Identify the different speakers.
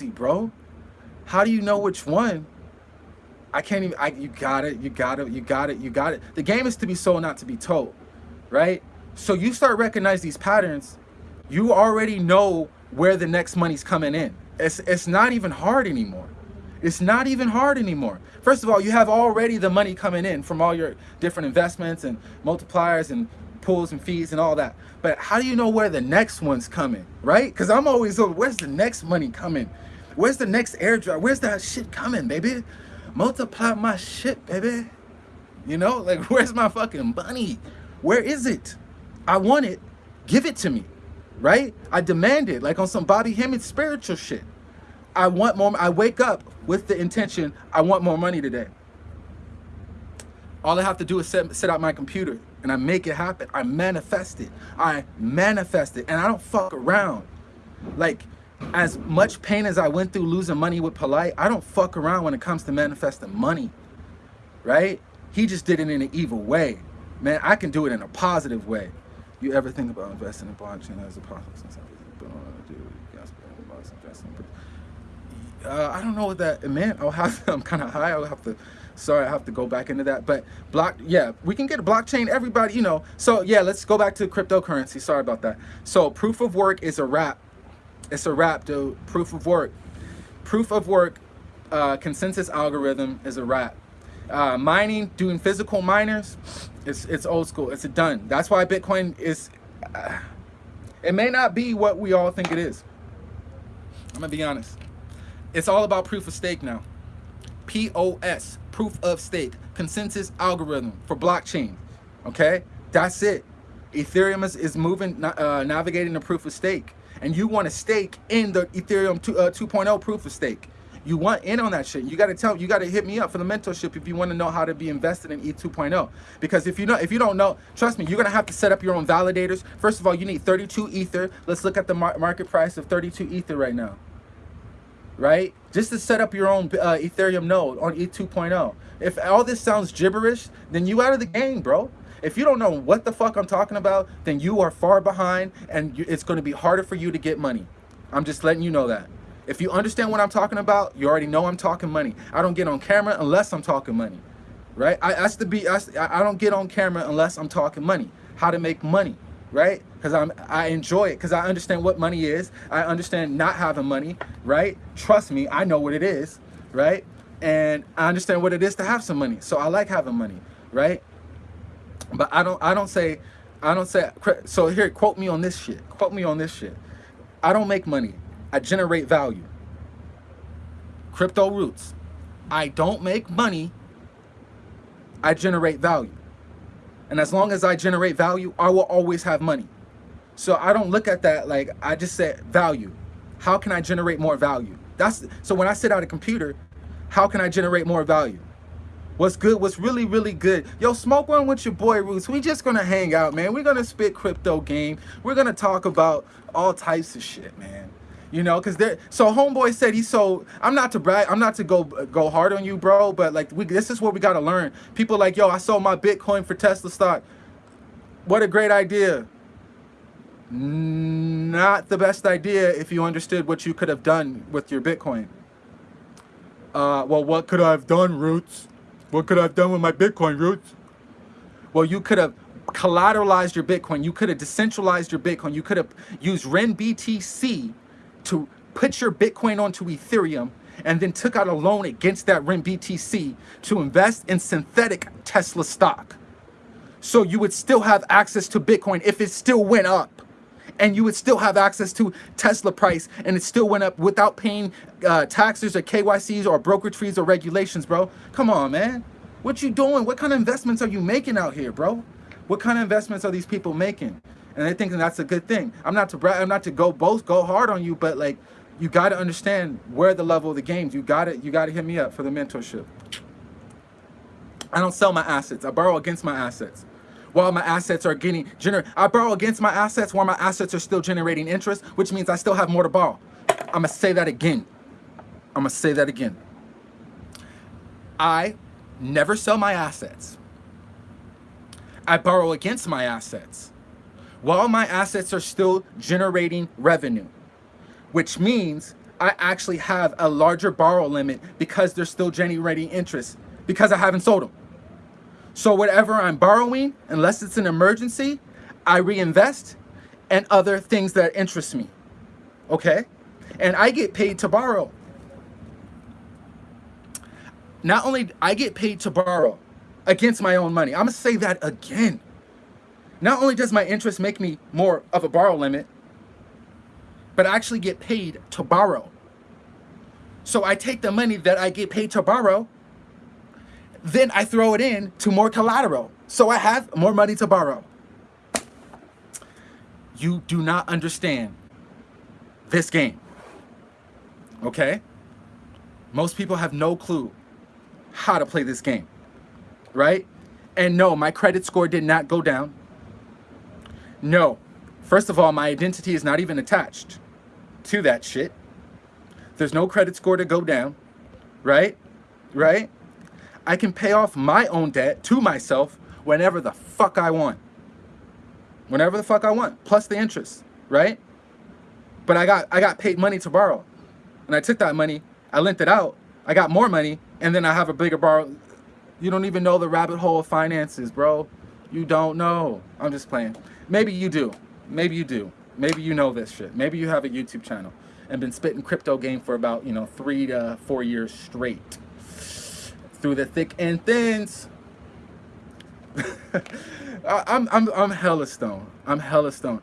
Speaker 1: bro. How do you know which one? I can't even, I, you got it, you got it, you got it, you got it. The game is to be sold, not to be told, right? So you start recognize these patterns, you already know where the next money's coming in. It's, it's not even hard anymore. It's not even hard anymore. First of all, you have already the money coming in from all your different investments and multipliers and pools and fees and all that. But how do you know where the next one's coming, right? Because I'm always, on, where's the next money coming? Where's the next airdrop? Where's that shit coming, baby? Multiply my shit, baby. You know, like, where's my fucking money? Where is it? I want it. Give it to me, right? I demand it, like on some Bobby Hemmings spiritual shit. I want more. I wake up with the intention, I want more money today. All I have to do is set, set out my computer and I make it happen. I manifest it. I manifest it and I don't fuck around. Like as much pain as I went through losing money with Polite, I don't fuck around when it comes to manifesting money, right? He just did it in an evil way. Man, I can do it in a positive way. You ever think about investing in blockchain as a possible uh, I don't know what that meant. I'll have, I'm kind of high. I'll have to, sorry, I have to go back into that. But block, yeah, we can get a blockchain. Everybody, you know. So yeah, let's go back to cryptocurrency. Sorry about that. So proof of work is a wrap. It's a wrap, dude. Proof of work. Proof of work uh, consensus algorithm is a wrap. Uh, mining, doing physical miners, it's it's old school. It's a done. That's why Bitcoin is. Uh, it may not be what we all think it is. I'm gonna be honest. It's all about proof of stake now. POS, proof of stake, consensus algorithm for blockchain. Okay, that's it. Ethereum is, is moving, uh, navigating the proof of stake. And you want to stake in the Ethereum 2, uh, 2.0 proof of stake. You want in on that shit. You got to tell, you got to hit me up for the mentorship if you want to know how to be invested in E 2.0. Because if you know, if you don't know, trust me, you're going to have to set up your own validators. First of all, you need 32 Ether. Let's look at the mar market price of 32 Ether right now right? Just to set up your own uh, Ethereum node on ETH 2.0. If all this sounds gibberish, then you out of the game, bro. If you don't know what the fuck I'm talking about, then you are far behind and it's going to be harder for you to get money. I'm just letting you know that. If you understand what I'm talking about, you already know I'm talking money. I don't get on camera unless I'm talking money, right? I, that's the be. I don't get on camera unless I'm talking money. How to make money right? Because I'm I enjoy it because I understand what money is. I understand not having money, right? Trust me, I know what it is, right? And I understand what it is to have some money. So I like having money, right? But I don't I don't say I don't say so here quote me on this shit. Quote me on this shit. I don't make money. I generate value. Crypto roots. I don't make money. I generate value. And as long as I generate value, I will always have money. So I don't look at that like, I just say value. How can I generate more value? That's So when I sit at a computer, how can I generate more value? What's good, what's really, really good. Yo, smoke one with your boy Roots. We just gonna hang out, man. We're gonna spit crypto game. We're gonna talk about all types of shit, man you know because there so homeboy said he sold i'm not to brag i'm not to go go hard on you bro but like we this is what we got to learn. People like yo i sold my bitcoin for tesla stock. What a great idea. Not the best idea if you understood what you could have done with your bitcoin. Uh well what could i have done roots? What could i have done with my bitcoin roots? Well you could have collateralized your bitcoin. You could have decentralized your bitcoin. You could have used renbtc to put your Bitcoin onto Ethereum and then took out a loan against that REN BTC to invest in synthetic Tesla stock. So you would still have access to Bitcoin if it still went up. And you would still have access to Tesla price and it still went up without paying uh, taxes or KYCs or brokerage fees or regulations, bro. Come on, man. What you doing? What kind of investments are you making out here, bro? What kind of investments are these people making? And I think that's a good thing. I'm not to brag, I'm not to go both go hard on you, but like you got to understand where the level of the games. You got to you got to hit me up for the mentorship. I don't sell my assets. I borrow against my assets. While my assets are getting gener I borrow against my assets while my assets are still generating interest, which means I still have more to borrow. I'm gonna say that again. I'm gonna say that again. I never sell my assets. I borrow against my assets while my assets are still generating revenue, which means I actually have a larger borrow limit because they're still generating interest because I haven't sold them. So whatever I'm borrowing, unless it's an emergency, I reinvest and other things that interest me. Okay? And I get paid to borrow. Not only I get paid to borrow against my own money. I'm to say that again. Not only does my interest make me more of a borrow limit, but I actually get paid to borrow. So I take the money that I get paid to borrow, then I throw it in to more collateral. So I have more money to borrow. You do not understand this game. Okay? Most people have no clue how to play this game. Right? And no, my credit score did not go down. No. First of all, my identity is not even attached to that shit. There's no credit score to go down, right? Right? I can pay off my own debt to myself whenever the fuck I want. Whenever the fuck I want, plus the interest, right? But I got I got paid money to borrow. And I took that money, I lent it out, I got more money, and then I have a bigger borrow. You don't even know the rabbit hole of finances, bro. You don't know. I'm just playing. Maybe you do. Maybe you do. Maybe you know this shit. Maybe you have a YouTube channel and been spitting crypto game for about, you know, three to four years straight. Through the thick and thins. I'm, I'm, I'm hella stone. I'm hella stone.